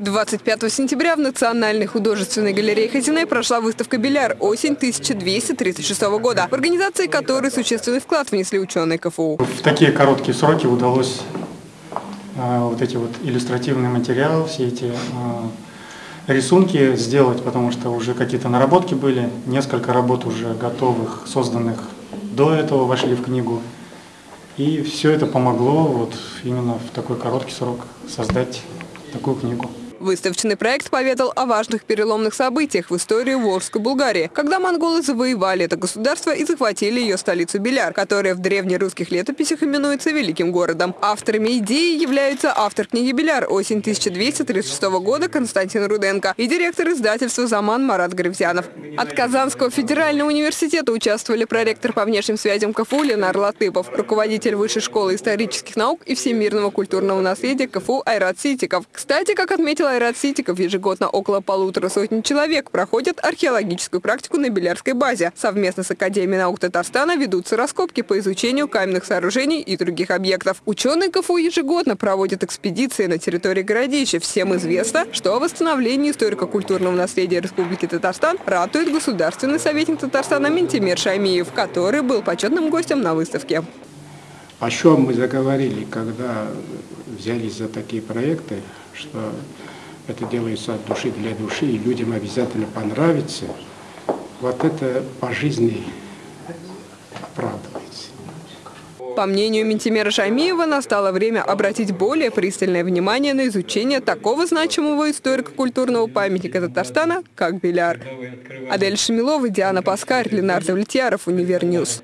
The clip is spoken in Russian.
25 сентября в Национальной художественной галерее Хазине прошла выставка «Беляр. Осень 1236 года», в организации которой существенный вклад внесли ученые КФУ. В такие короткие сроки удалось э, вот эти вот иллюстративные материалы, все эти э, рисунки сделать, потому что уже какие-то наработки были, несколько работ уже готовых, созданных до этого вошли в книгу. И все это помогло вот именно в такой короткий срок создать такую книгу. Выставочный проект поведал о важных переломных событиях в истории Волжской Булгарии, когда монголы завоевали это государство и захватили ее столицу Беляр, которая в древнерусских летописях именуется Великим городом. Авторами идеи являются автор книги «Беляр» осень 1236 года Константин Руденко и директор издательства «Заман» Марат Гревзянов. От Казанского федерального университета участвовали проректор по внешним связям КФУ Ленар Латыпов, руководитель Высшей школы исторических наук и всемирного культурного наследия КФУ Айрат Ситиков. Кстати, как отметил Айрат Ситиков, ежегодно около полутора сотни человек проходят археологическую практику на Белярской базе. Совместно с Академией наук Татарстана ведутся раскопки по изучению каменных сооружений и других объектов. Ученые КФУ ежегодно проводят экспедиции на территории городища. Всем известно, что о восстановлении историко-культурного наследия Республики Татарстан ратует государственный советник Татарстана Ментимир Шаймиев, который был почетным гостем на выставке. О чем мы заговорили, когда взялись за такие проекты, что это делается от души для души, и людям обязательно понравится, вот это по жизни оправдывается. По мнению Минтимера Шаймиева, настало время обратить более пристальное внимание на изучение такого значимого историко-культурного памятника Татарстана, как Биляр. Адель Шамилова, Диана Паскарь, Ленар Довлетьяров, Univer News.